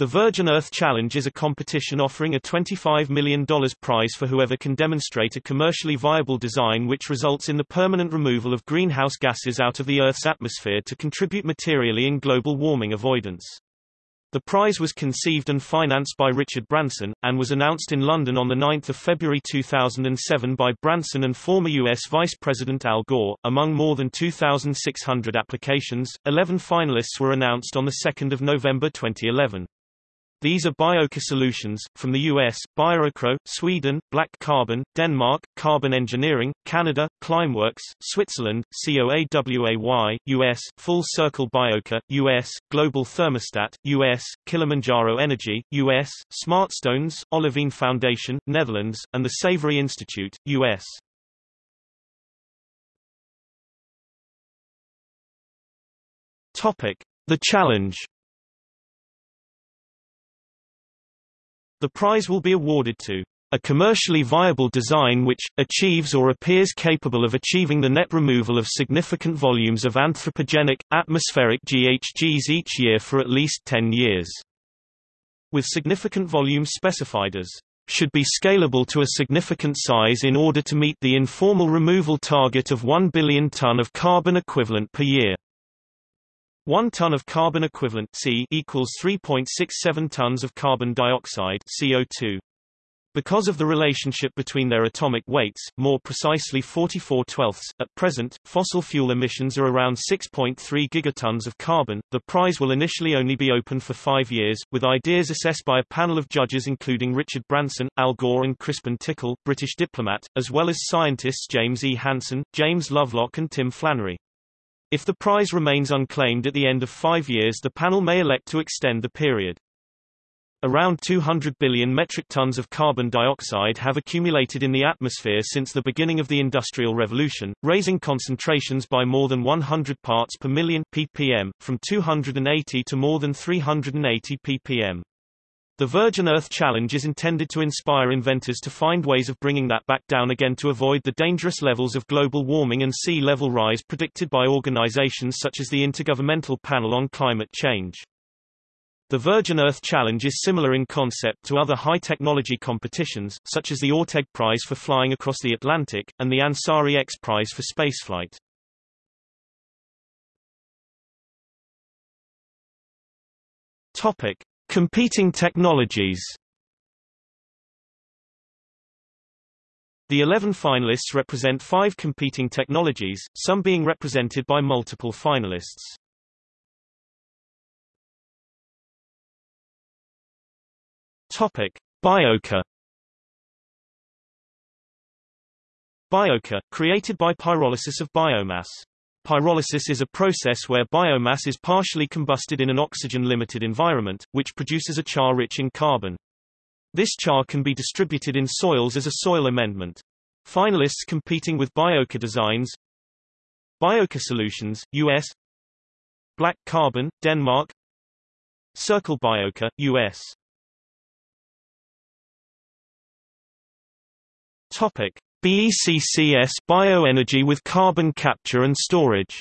The Virgin Earth Challenge is a competition offering a $25 million prize for whoever can demonstrate a commercially viable design which results in the permanent removal of greenhouse gases out of the Earth's atmosphere to contribute materially in global warming avoidance. The prize was conceived and financed by Richard Branson, and was announced in London on 9 February 2007 by Branson and former U.S. Vice President Al Gore. Among more than 2,600 applications, 11 finalists were announced on 2 November 2011. These are Biochar Solutions, from the US, BioRecro, Sweden, Black Carbon, Denmark, Carbon Engineering, Canada, Climeworks, Switzerland, COAWAY, US, Full Circle Biochar, US, Global Thermostat, US, Kilimanjaro Energy, US, Smartstones, Olivine Foundation, Netherlands, and the Savory Institute, US. Topic. The challenge The prize will be awarded to a commercially viable design which, achieves or appears capable of achieving the net removal of significant volumes of anthropogenic, atmospheric GHGs each year for at least 10 years. With significant volumes specified as should be scalable to a significant size in order to meet the informal removal target of 1 billion ton of carbon equivalent per year. 1 ton of carbon equivalent C equals 3.67 tons of carbon dioxide CO2. Because of the relationship between their atomic weights, more precisely 44 twelfths, at present, fossil fuel emissions are around 6.3 gigatons of carbon. The prize will initially only be open for five years, with ideas assessed by a panel of judges including Richard Branson, Al Gore and Crispin Tickell, British diplomat, as well as scientists James E. Hansen, James Lovelock and Tim Flannery. If the prize remains unclaimed at the end of five years the panel may elect to extend the period. Around 200 billion metric tons of carbon dioxide have accumulated in the atmosphere since the beginning of the Industrial Revolution, raising concentrations by more than 100 parts per million ppm, from 280 to more than 380 ppm. The Virgin Earth Challenge is intended to inspire inventors to find ways of bringing that back down again to avoid the dangerous levels of global warming and sea level rise predicted by organizations such as the Intergovernmental Panel on Climate Change. The Virgin Earth Challenge is similar in concept to other high-technology competitions, such as the Orteig Prize for flying across the Atlantic, and the Ansari X Prize for spaceflight. Topic. Competing technologies The 11 finalists represent five competing technologies, some being represented by multiple finalists. Topic. Biochar, created by pyrolysis of biomass. Pyrolysis is a process where biomass is partially combusted in an oxygen-limited environment, which produces a char rich in carbon. This char can be distributed in soils as a soil amendment. Finalists competing with Biochar designs Biochar Solutions, US Black Carbon, Denmark Circle Biochar, US Topic. BECCS bioenergy with carbon capture and storage.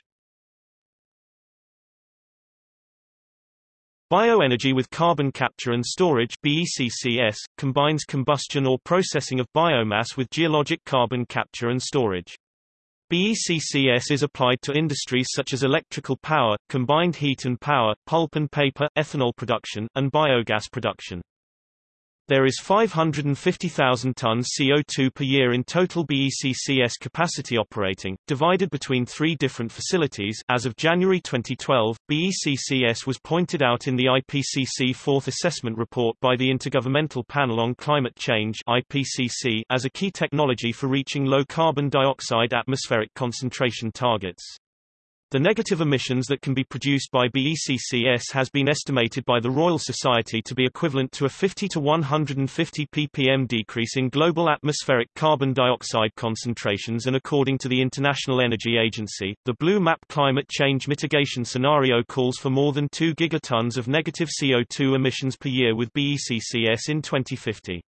Bioenergy with carbon capture and storage BECCS, combines combustion or processing of biomass with geologic carbon capture and storage. BECCS is applied to industries such as electrical power, combined heat and power, pulp and paper, ethanol production, and biogas production. There is 550,000 tons CO2 per year in total BECCS capacity operating, divided between three different facilities. As of January 2012, BECCS was pointed out in the IPCC Fourth Assessment Report by the Intergovernmental Panel on Climate Change (IPCC) as a key technology for reaching low carbon dioxide atmospheric concentration targets. The negative emissions that can be produced by BECCS has been estimated by the Royal Society to be equivalent to a 50 to 150 ppm decrease in global atmospheric carbon dioxide concentrations and according to the International Energy Agency, the Blue Map climate change mitigation scenario calls for more than 2 gigatons of negative CO2 emissions per year with BECCS in 2050.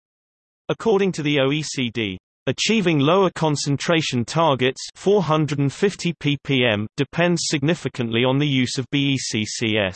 According to the OECD, Achieving lower concentration targets 450 ppm depends significantly on the use of BECCS.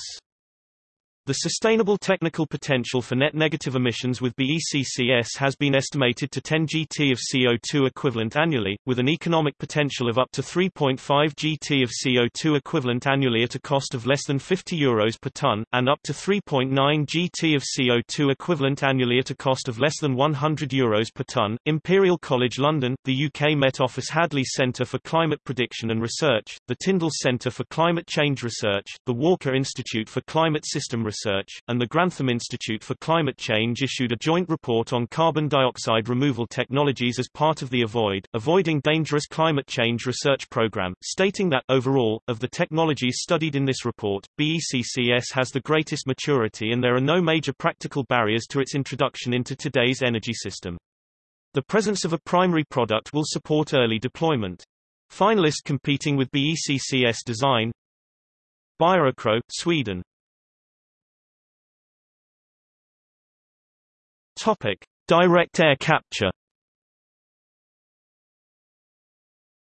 The sustainable technical potential for net negative emissions with BECCS has been estimated to 10 gt of CO2 equivalent annually, with an economic potential of up to 3.5 gt of CO2 equivalent annually at a cost of less than 50 euros per ton, and up to 3.9 gt of CO2 equivalent annually at a cost of less than 100 euros per ton. Imperial College London, the UK Met Office Hadley Centre for Climate Prediction and Research, the Tyndall Centre for Climate Change Research, the Walker Institute for Climate System Research Research, and the Grantham Institute for Climate Change issued a joint report on carbon dioxide removal technologies as part of the Avoid, Avoiding Dangerous Climate Change research program, stating that, overall, of the technologies studied in this report, BECCS has the greatest maturity and there are no major practical barriers to its introduction into today's energy system. The presence of a primary product will support early deployment. Finalists competing with BECCS design BioRecro, Sweden Topic: Direct air capture.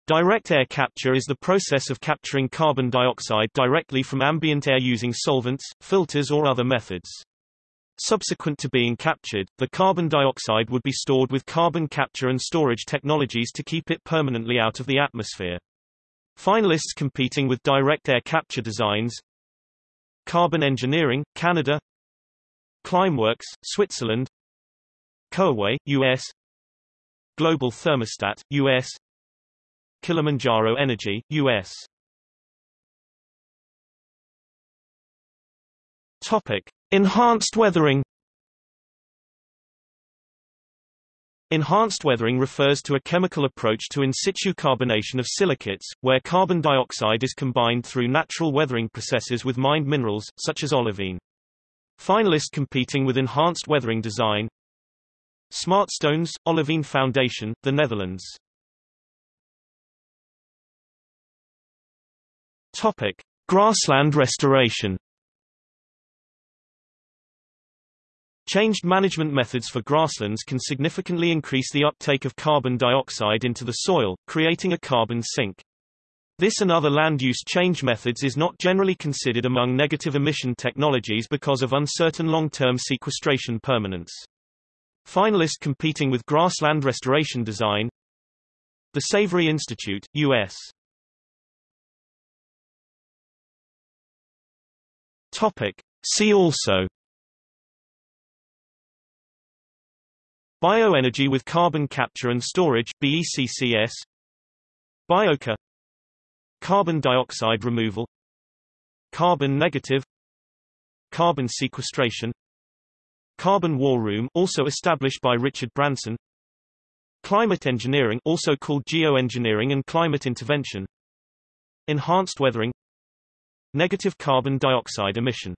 Direct air capture is the process of capturing carbon dioxide directly from ambient air using solvents, filters or other methods. Subsequent to being captured, the carbon dioxide would be stored with carbon capture and storage technologies to keep it permanently out of the atmosphere. Finalists competing with direct air capture designs Carbon Engineering, Canada Climeworks, Switzerland Coaway, U.S. Global Thermostat, U.S. Kilimanjaro Energy, U.S. Topic: Enhanced weathering. Enhanced weathering refers to a chemical approach to in situ carbonation of silicates, where carbon dioxide is combined through natural weathering processes with mined minerals, such as olivine. Finalists competing with enhanced weathering design Smartstones, Olivine Foundation, the Netherlands. Topic: Grassland restoration. Changed management methods for grasslands can significantly increase the uptake of carbon dioxide into the soil, creating a carbon sink. This and other land use change methods is not generally considered among negative emission technologies because of uncertain long-term sequestration permanence. Finalist competing with grassland restoration design The Savory Institute, U.S. Topic. See also. Bioenergy with carbon capture and storage BECCS Biochar Carbon dioxide removal. Carbon negative. Carbon sequestration Carbon War Room also established by Richard Branson. Climate engineering also called geoengineering and climate intervention. Enhanced weathering. Negative carbon dioxide emission